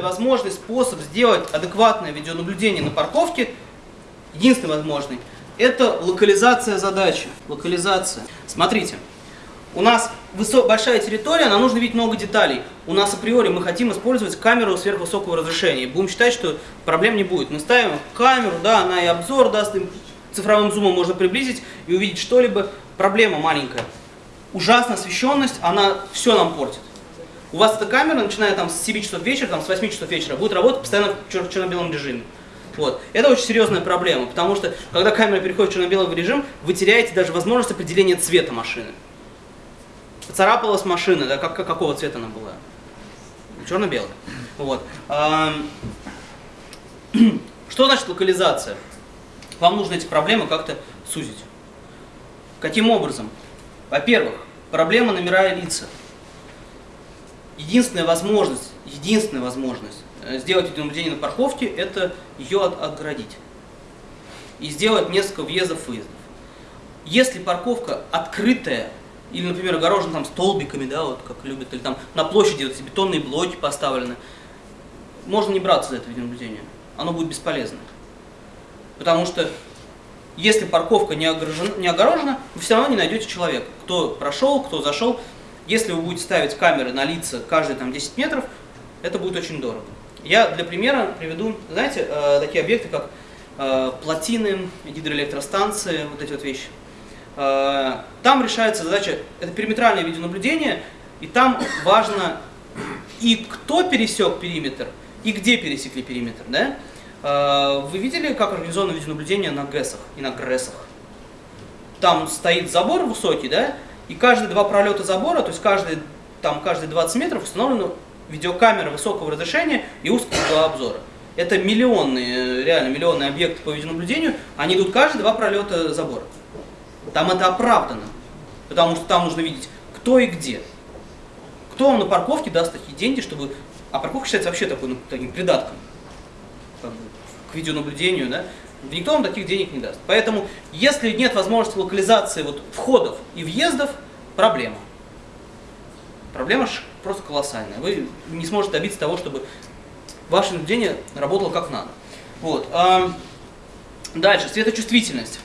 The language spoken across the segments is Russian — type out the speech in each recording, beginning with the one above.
единственный возможный способ сделать адекватное видеонаблюдение на парковке, единственный возможный, это локализация задачи. Локализация. Смотрите, у нас большая территория, нам нужно видеть много деталей. У нас априори мы хотим использовать камеру сверхвысокого разрешения. Будем считать, что проблем не будет. Мы ставим камеру, да, она и обзор даст, и цифровым зумом можно приблизить и увидеть что-либо. Проблема маленькая. Ужасная освещенность, она все нам портит. У вас эта камера, начиная там с 7 часов вечера, там, с 8 часов вечера, будет работать постоянно в чер черно-белом режиме. Вот. Это очень серьезная проблема, потому что когда камера переходит в черно-белый режим, вы теряете даже возможность определения цвета машины. Поцарапалась машина, да, как, какого цвета она была? Черно-белая. Вот. Что значит локализация? Вам нужно эти проблемы как-то сузить. Каким образом? Во-первых, проблема номера лица. Единственная возможность, единственная возможность э, сделать видеонаблюдение на парковке, это ее от, отгородить. И сделать несколько въездов-выездов. Если парковка открытая, или, например, огорожена там столбиками, да, вот как любят, или там на площади вот эти бетонные блоки поставлены, можно не браться за это видеонаблюдение. Оно будет бесполезно. Потому что если парковка не огорожена, не огорожена, вы все равно не найдете человека. Кто прошел, кто зашел. Если вы будете ставить камеры на лица каждые там, 10 метров, это будет очень дорого. Я для примера приведу, знаете, э, такие объекты, как э, плотины, гидроэлектростанции, вот эти вот вещи. Э, там решается задача, это периметральное видеонаблюдение, и там важно и кто пересек периметр, и где пересекли периметр. Да? Э, вы видели, как организовано видеонаблюдение на ГЭСах и на ГРЭСах? Там стоит забор высокий, да, и каждые два пролета забора, то есть каждый, там, каждые 20 метров установлена видеокамера высокого разрешения и узкого обзора. Это миллионные, реально миллионные объекты по видеонаблюдению, они идут каждые два пролета забора. Там это оправдано, потому что там нужно видеть, кто и где. Кто вам на парковке даст такие деньги, чтобы... А парковка считается вообще такой, ну, таким придатком как бы, к видеонаблюдению, да? Никто вам таких денег не даст. Поэтому, если нет возможности локализации вот, входов и въездов, проблема. Проблема просто колоссальная. Вы не сможете добиться того, чтобы ваше наблюдение работало как надо. Вот. Дальше, светочувствительность.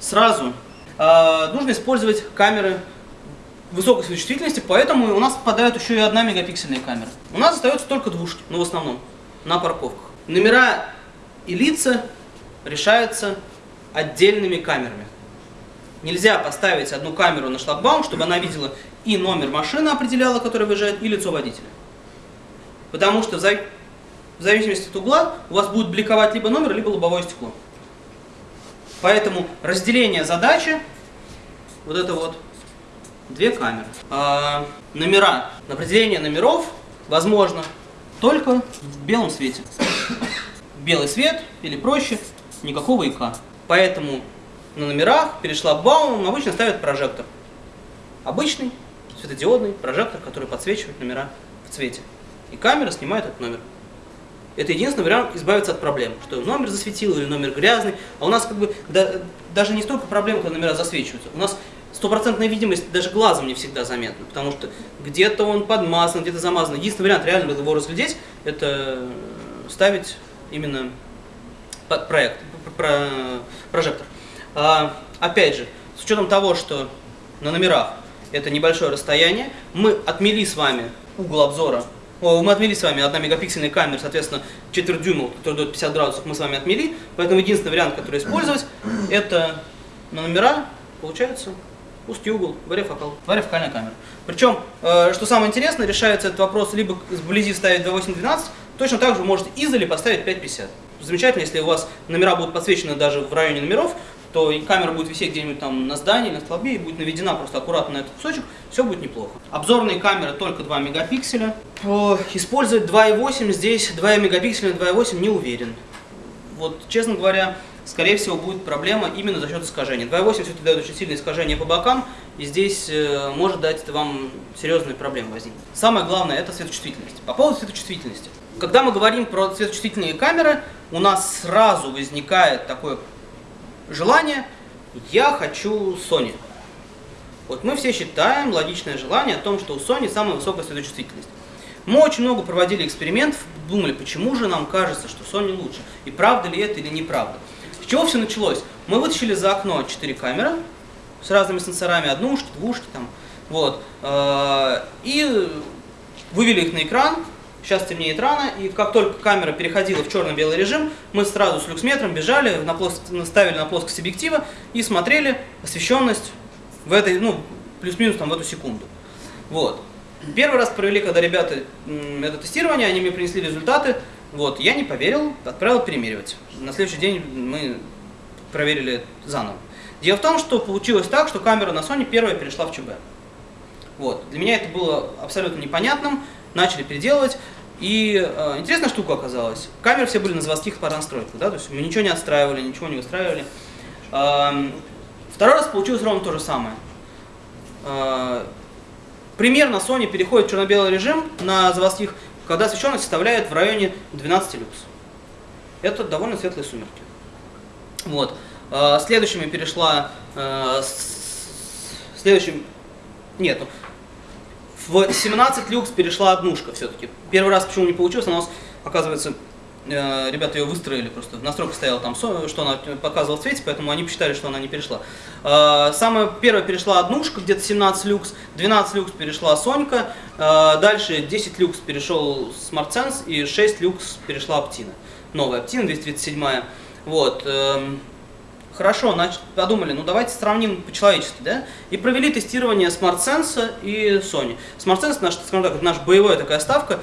Сразу а, нужно использовать камеры высокой светочувствительности, поэтому у нас попадают еще и одна мегапиксельная камера. У нас остается только двушки, ну, в основном, на парковках. Номера и лица решаются отдельными камерами. Нельзя поставить одну камеру на шлагбаум, чтобы она видела и номер машины определяла, которая выезжает, и лицо водителя. Потому что в зависимости от угла у вас будет бликовать либо номер, либо лобовое стекло. Поэтому разделение задачи, вот это вот, две камеры. А, номера, определение номеров возможно только в белом свете. Белый свет или проще, никакого ИК. Поэтому на номерах перед шлагбаумом обычно ставят прожектор. Обычный светодиодный прожектор, который подсвечивает номера в цвете. И камера снимает этот номер. Это единственный вариант избавиться от проблем, что номер засветил или номер грязный. А у нас как бы да, даже не столько проблем, когда номера засвечиваются. У нас стопроцентная видимость даже глазом не всегда заметна, потому что где-то он подмазан, где-то замазан. Единственный вариант реально его разглядеть, это ставить именно проект, про, прожектор. А, опять же, с учетом того, что на номерах это небольшое расстояние, мы отмели с вами угол обзора, о, мы отмели с вами 1 мегапиксельная камера, соответственно, четверть дюйма, который дает 50 градусов, мы с вами отмели, поэтому единственный вариант, который использовать, это на номера, получается, узкий угол, варифокал, варифокальная камера. Причем, э, что самое интересное, решается этот вопрос либо вблизи ставить 28-12, точно так же вы можете издали поставить 5.50. Замечательно, если у вас номера будут подсвечены даже в районе номеров, то и камера будет висеть где-нибудь там на здании, на столбе, и будет наведена просто аккуратно на этот кусочек, все будет неплохо. Обзорные камеры только 2 мегапикселя. Использовать 2.8 здесь, 2 мегапикселя, 2.8 не уверен. Вот, честно говоря, скорее всего, будет проблема именно за счет искажения. 2.8 все-таки дает очень сильное искажение по бокам, и здесь э, может дать это вам серьезные проблемы возникнуть. Самое главное – это светочувствительность. По поводу светочувствительности. Когда мы говорим про светочувствительные камеры, у нас сразу возникает такое желание «я хочу Sony». Вот мы все считаем логичное желание о том, что у Sony самая высокая светочувствительность. Мы очень много проводили экспериментов, думали, почему же нам кажется, что Sony лучше, и правда ли это или неправда. С чего все началось? Мы вытащили за окно 4 камеры с разными сенсорами, однушки, двушки там, вот, э, и вывели их на экран, сейчас темнеет рано, и как только камера переходила в черно-белый режим, мы сразу с люксметром бежали, на плоск... ставили на плоскость объектива и смотрели освещенность в этой, ну, плюс-минус там в эту секунду. Вот. Первый раз провели, когда ребята это тестирование, они мне принесли результаты, вот, я не поверил, отправил перемеривать. На следующий день мы проверили заново. Дело в том, что получилось так, что камера на Sony первая перешла в ЧБ. Вот. Для меня это было абсолютно непонятным, начали переделывать. И э, интересная штука оказалась. Камеры все были на заводских паранастройках, да, то есть мы ничего не отстраивали, ничего не выстраивали. Э, второй раз получилось ровно то же самое. Э, примерно Sony переходит в черно-белый режим на заводских, когда освещенность составляет в районе 12 люкс. Это довольно светлые сумерки. Вот. Э, следующими перешла... Э, следующим... Нет, ну, в 17 люкс перешла однушка все-таки. Первый раз почему не получилось, у нас, оказывается, э, ребята ее выстроили просто. Настройка стояла там, что она показывала в цвете, поэтому они посчитали, что она не перешла. Э, самая первая перешла однушка, где-то 17 люкс, 12 люкс перешла Сонька, э, дальше 10 люкс перешел SmartSense и 6 люкс перешла Optina. Новая Optina 237. Вот. Хорошо, подумали, ну давайте сравним по-человечески, да? И провели тестирование SmartSense и Sony. SmartSense, наш, скажем так, наш боевая такая ставка,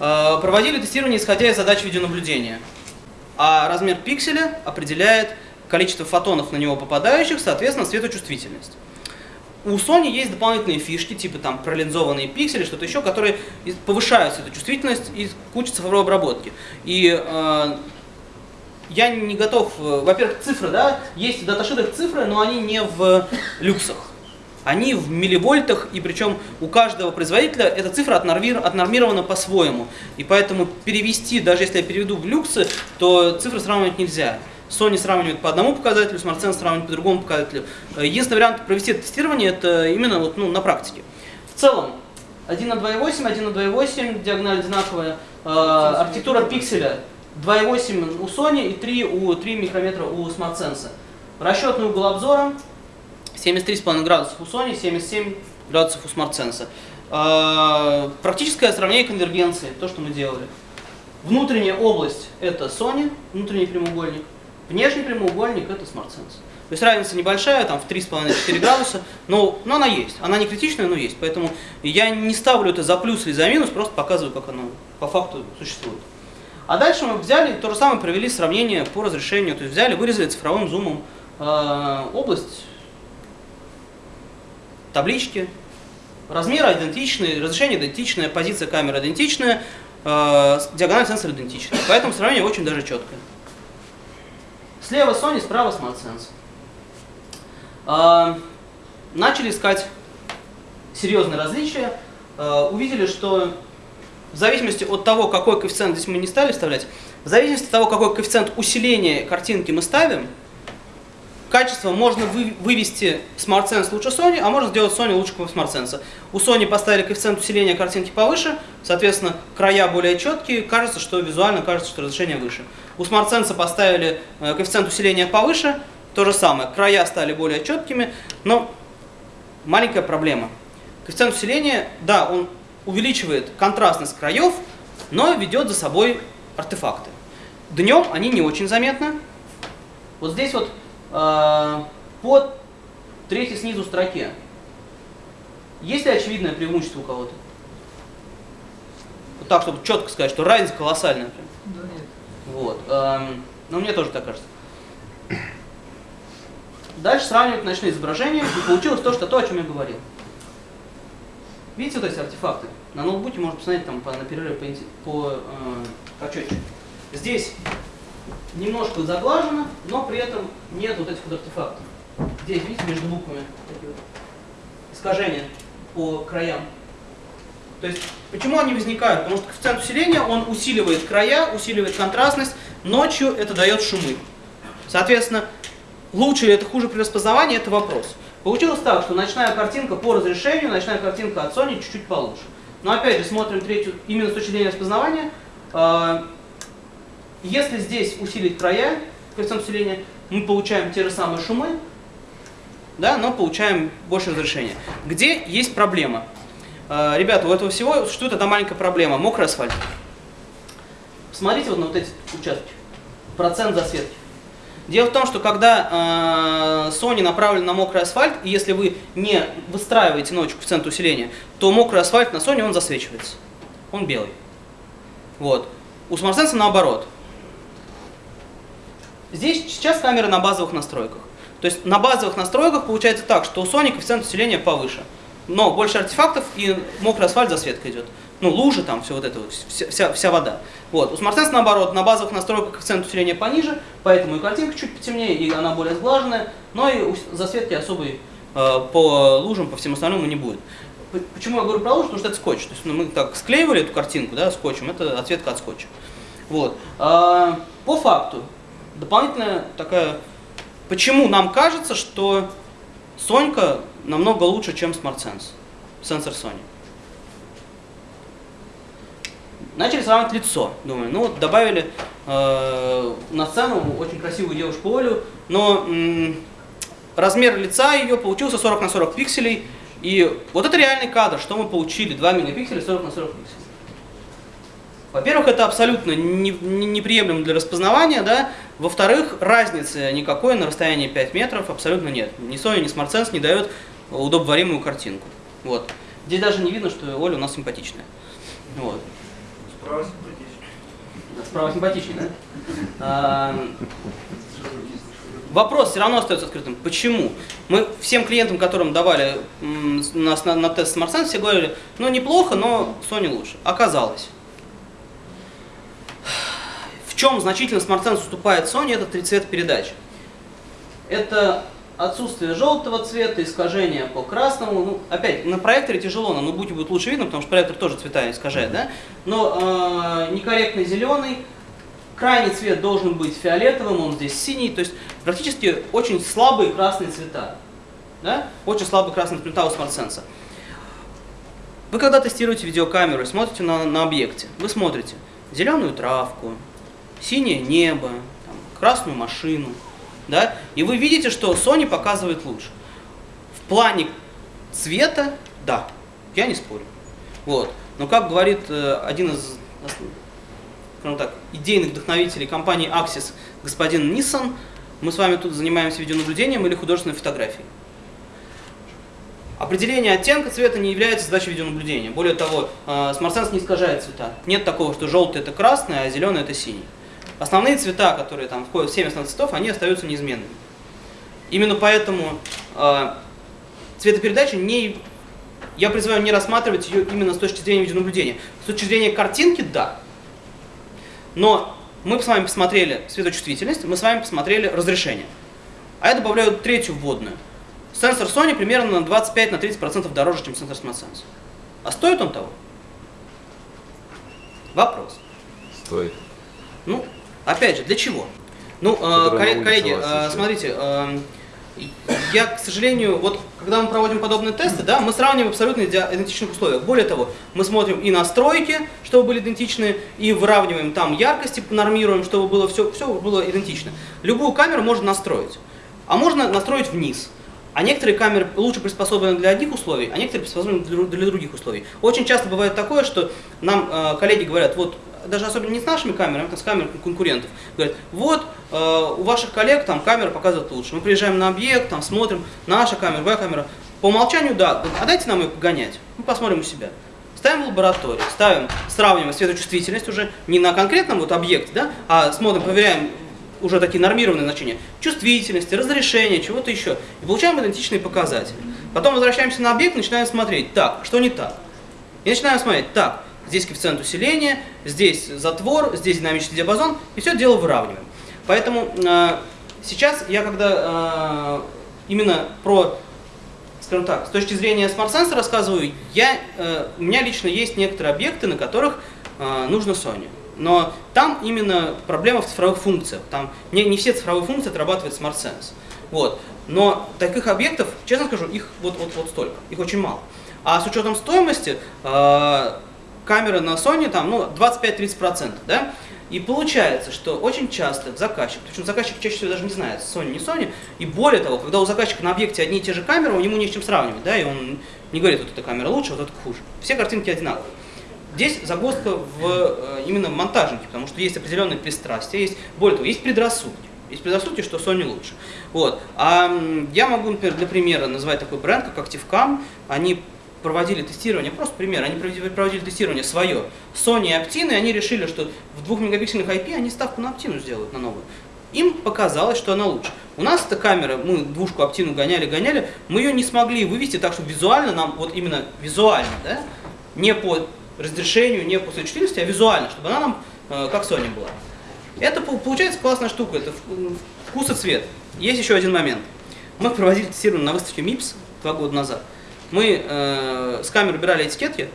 э, проводили тестирование, исходя из задач видеонаблюдения. А размер пикселя определяет количество фотонов на него попадающих, соответственно, светочувствительность. У Sony есть дополнительные фишки, типа там пролинзованные пиксели, что-то еще, которые повышают светочувствительность и куча цифровой обработки. И э, я не готов, э, во-первых, цифры, да, есть в даташитах цифры, но они не в люксах. Они в милливольтах, и причем у каждого производителя эта цифра отнормирована по-своему. И поэтому перевести, даже если я переведу в люксы, то цифры сравнивать нельзя. Sony сравнивает по одному показателю, SmartSense сравнивает по другому показателю. Э, единственный вариант провести это тестирование, это именно вот, ну, на практике. В целом, 1 на 2,8, 1 на 2,8, диагональ одинаковая, э, архитектура пикселя 2,8 у Sony и 3, у, 3 микрометра у SmartSense. Расчетный угол обзора 73,5 градусов у Sony, 77 градусов у SmartSense. Э, практическое сравнение конвергенции, то, что мы делали. Внутренняя область это Sony, внутренний прямоугольник. Внешний прямоугольник это SmartSense. То есть разница небольшая, там в 3,5-4 градуса, но, но она есть. Она не критичная, но есть. Поэтому я не ставлю это за плюс или за минус, просто показываю, как оно по факту существует. А дальше мы взяли, то же самое провели сравнение по разрешению, то есть взяли, вырезали цифровым зумом э, область, таблички, размеры идентичные, разрешение идентичное, позиция камеры идентичная, э, диагональ сенсора идентичная. Поэтому сравнение очень даже четкое. Слева Sony, справа SmartSense. Э, начали искать серьезные различия, э, увидели, что в зависимости от того, какой коэффициент здесь мы не стали вставлять, в зависимости от того, какой коэффициент усиления картинки мы ставим, качество можно вы, вывести SmartSense лучше Sony, а можно сделать Sony лучше SmartSense. У Sony поставили коэффициент усиления картинки повыше, соответственно, края более четкие, кажется, что визуально кажется, что разрешение выше. У SmartSense поставили э, коэффициент усиления повыше, то же самое, края стали более четкими, но маленькая проблема. Коэффициент усиления, да, он увеличивает контрастность краев, но ведет за собой артефакты. Днем они не очень заметны. Вот здесь вот э, под третьей снизу строке. Есть ли очевидное преимущество у кого-то? Вот так, чтобы четко сказать, что разница колоссальная. Да нет. Вот. Эм, ну, мне тоже так кажется. Дальше сравнивать ночные изображения, и получилось то, что то, о чем я говорил. Видите вот эти артефакты? На ноутбуке можно посмотреть там по, на перерыве по, по э, почетчику. Здесь немножко заглажено, но при этом нет вот этих вот артефактов. Здесь, видите, между буквами такие искажения по краям. То есть, почему они возникают? Потому что коэффициент усиления, он усиливает края, усиливает контрастность, ночью это дает шумы. Соответственно, лучше или это хуже при распознавании, это вопрос. Получилось так, что ночная картинка по разрешению, ночная картинка от Sony чуть-чуть получше. Но опять же, смотрим третью, именно с точки зрения распознавания. Э, если здесь усилить края, коэффициент усиления, мы получаем те же самые шумы, да, но получаем больше разрешения. Где есть проблема? Э, ребята, у этого всего что это маленькая проблема? Мокрый асфальт. Смотрите вот на вот эти участки. Процент засветки. Дело в том, что когда э, Sony направлен на мокрый асфальт, и если вы не выстраиваете ночью коэффициент усиления, то мокрый асфальт на Sony он засвечивается. Он белый. Вот. У SmartSense наоборот. Здесь сейчас камера на базовых настройках. То есть на базовых настройках получается так, что у Sony коэффициент усиления повыше. Но больше артефактов и мокрый асфальт засветка идет ну, лужи там, все вот это вся, вся, вся вода. Вот. У SmartSense наоборот, на базовых настройках коэффициент усиления пониже, поэтому и картинка чуть потемнее, и она более сглаженная, но и засветки особой э, по лужам, по всем остальному не будет. Почему я говорю про лужу? Потому что это скотч. То есть ну, мы так склеивали эту картинку да, скотчем, это отсветка от скотча. Вот. А, по факту, дополнительная такая... Почему нам кажется, что Сонька намного лучше, чем SmartSense, сенсор Sony? Начали сравнивать лицо. Думаю, ну вот добавили э, на сцену очень красивую девушку Олю, но м, размер лица ее получился 40 на 40 пикселей. И вот это реальный кадр, что мы получили, 2 мегапикселя 40 на 40 пикселей. Во-первых, это абсолютно не, не, неприемлемо для распознавания, да. Во-вторых, разницы никакой на расстоянии 5 метров абсолютно нет. Ни Sony, ни SmartSense не дает удобоваримую картинку. Вот. Здесь даже не видно, что Оля у нас симпатичная. Вот. Справа симпатичнее. Справа симпатичнее, да? А, вопрос все равно остается открытым. Почему? Мы всем клиентам, которым давали нас на, на тест Smart все говорили, ну неплохо, но Sony лучше. Оказалось. В чем значительно Smart уступает Sony, это три цвета передач. Это отсутствие желтого цвета, искажение по красному. Ну, опять, на проекторе тяжело, но на ноутбуке будет лучше видно, потому что проектор тоже цвета искажает, да? Но э, некорректный зеленый, крайний цвет должен быть фиолетовым, он здесь синий, то есть практически очень слабые красные цвета. Да? Очень слабые красные цвета у SmartSense. Вы когда тестируете видеокамеру и смотрите на, на объекте, вы смотрите зеленую травку, синее небо, там, красную машину, да, и вы видите, что Sony показывает лучше. В плане цвета, да, я не спорю. Вот. Но как говорит э, один из скажем так, идейных вдохновителей компании Axis, господин Nissan, мы с вами тут занимаемся видеонаблюдением или художественной фотографией. Определение оттенка цвета не является задачей видеонаблюдения. Более того, э, SmartSense не искажает цвета. Нет такого, что желтый это красный, а зеленый это синий основные цвета, которые там входят в 7 основных цветов, они остаются неизменными. Именно поэтому э, цветопередача не... Я призываю не рассматривать ее именно с точки зрения видеонаблюдения. С точки зрения картинки, да. Но мы с вами посмотрели светочувствительность, мы с вами посмотрели разрешение. А я добавляю третью вводную. Сенсор Sony примерно на 25-30% дороже, чем сенсор SmartSense. А стоит он того? Вопрос. Стоит. Ну, Опять же, для чего? Ну, э, коллеги, коллеги э, смотрите, э, я, к сожалению, вот когда мы проводим подобные тесты, да, мы сравниваем абсолютно идентичных условиях. Более того, мы смотрим и настройки, чтобы были идентичны, и выравниваем там яркости, нормируем, чтобы было все, все было идентично. Любую камеру можно настроить, а можно настроить вниз. А некоторые камеры лучше приспособлены для одних условий, а некоторые приспособлены для других условий. Очень часто бывает такое, что нам э, коллеги говорят, вот даже особенно не с нашими камерами, а с камерами конкурентов. Говорят, вот э, у ваших коллег там камера показывает лучше. Мы приезжаем на объект, там смотрим, наша камера, твоя камера. По умолчанию, да, а дайте нам ее погонять. Мы посмотрим у себя. Ставим в лабораторию, ставим, сравниваем светочувствительность уже не на конкретном вот объекте, да, а смотрим, проверяем уже такие нормированные значения чувствительности, разрешения, чего-то еще. И получаем идентичные показатели. Потом возвращаемся на объект, начинаем смотреть, так, что не так. И начинаем смотреть, так, здесь коэффициент усиления, здесь затвор, здесь динамический диапазон, и все дело выравниваем. Поэтому э, сейчас я когда э, именно про, скажем так, с точки зрения Sense рассказываю, я, э, у меня лично есть некоторые объекты, на которых э, нужно Sony. Но там именно проблема в цифровых функциях. Там не, не все цифровые функции отрабатывает Sense. Вот. Но таких объектов, честно скажу, их вот, вот, вот столько, их очень мало. А с учетом стоимости, э, камеры на Sony там, ну, 25-30%, да? И получается, что очень часто заказчик, причем заказчик чаще всего даже не знает, Sony, не Sony, и более того, когда у заказчика на объекте одни и те же камеры, ему не с чем сравнивать, да, и он не говорит, вот эта камера лучше, вот эта хуже. Все картинки одинаковые. Здесь загвоздка в э, именно монтажнике, потому что есть определенные пристрастия, есть, более того, есть предрассудки. Есть предрассудки, что Sony лучше. Вот. А я могу, например, для примера назвать такой бренд, как ActiveCam. Они проводили тестирование, просто пример, они проводили тестирование свое, Sony и Optine, и они решили, что в 2 мегапиксельных IP они ставку на Optine сделают, на новую. Им показалось, что она лучше. У нас эта камера, мы двушку Optine гоняли, гоняли, мы ее не смогли вывести так, чтобы визуально нам, вот именно визуально, да, не по разрешению, не по сочетательности, а визуально, чтобы она нам э, как Sony была. Это получается классная штука, это вкус и цвет. Есть еще один момент. Мы проводили тестирование на выставке MIPS два года назад мы э, с камеры убирали этикетки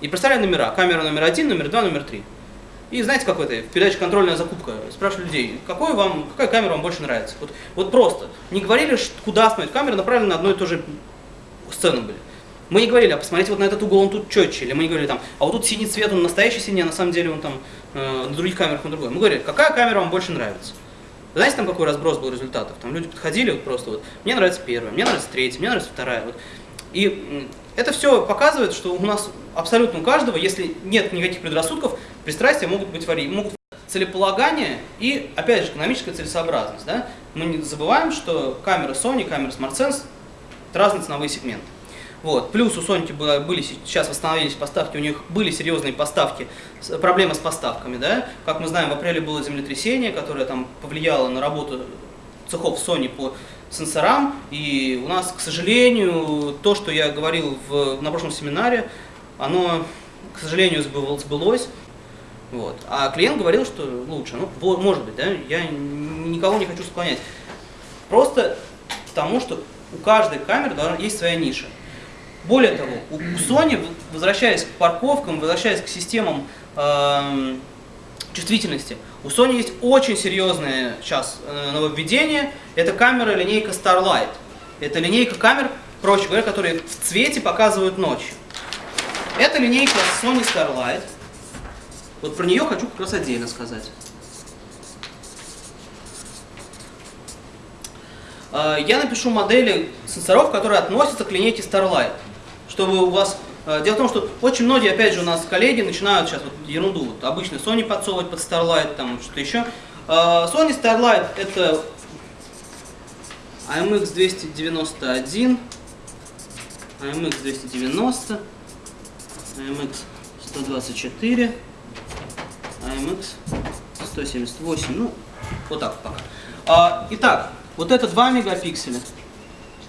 и представляли номера. Камера номер один, номер два, номер три. И знаете, как это, в передаче «Контрольная закупка» спрашивали людей, какой вам, какая камера вам больше нравится? Вот, вот просто. Не говорили, куда смотреть. Камеры направлены на одну и ту же сцену были. Мы не говорили, а посмотрите вот на этот угол, он тут четче. Или мы не говорили, там, а вот тут синий цвет, он настоящий синий, а на самом деле он там э, на других камерах он другой. Мы говорили, какая камера вам больше нравится? Знаете, там какой разброс был результатов? Там люди подходили вот просто вот, мне нравится первая, мне нравится третья, мне нравится вторая. Вот. И это все показывает, что у нас абсолютно у каждого, если нет никаких предрассудков, пристрастия могут быть могут целеполагание и, опять же, экономическая целесообразность. Да? Мы не забываем, что камера Sony, камера SmartSense – это разные ценовые сегменты. Вот. Плюс у Sony были, сейчас восстановились поставки, у них были серьезные поставки, проблемы с поставками. Да? Как мы знаем, в апреле было землетрясение, которое там повлияло на работу цехов Sony по сенсорам. И у нас, к сожалению, то, что я говорил в, на прошлом семинаре, оно, к сожалению, сбылось. Вот. А клиент говорил, что лучше. Ну, может быть, да, я никого не хочу склонять. Просто тому, что у каждой камеры есть своя ниша. Более того, у Sony, возвращаясь к парковкам, возвращаясь к системам э, чувствительности, у Sony есть очень серьезное сейчас э, нововведение. Это камера линейка Starlight. Это линейка камер, проще говоря, которые в цвете показывают ночью. Это линейка Sony Starlight. Вот про нее хочу как раз отдельно сказать. Э, я напишу модели сенсоров, которые относятся к линейке Starlight, чтобы у вас дело в том, что очень многие, опять же, у нас коллеги начинают сейчас вот ерунду, вот обычно Sony подсовывать под Starlight, там что-то еще. Э, Sony Starlight это AMX 291, AMX 290, AMX 124, AMX 178, ну, вот так пока. А, итак, вот это 2 мегапикселя,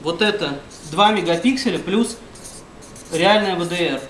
вот это 2 мегапикселя плюс реальная ВДР.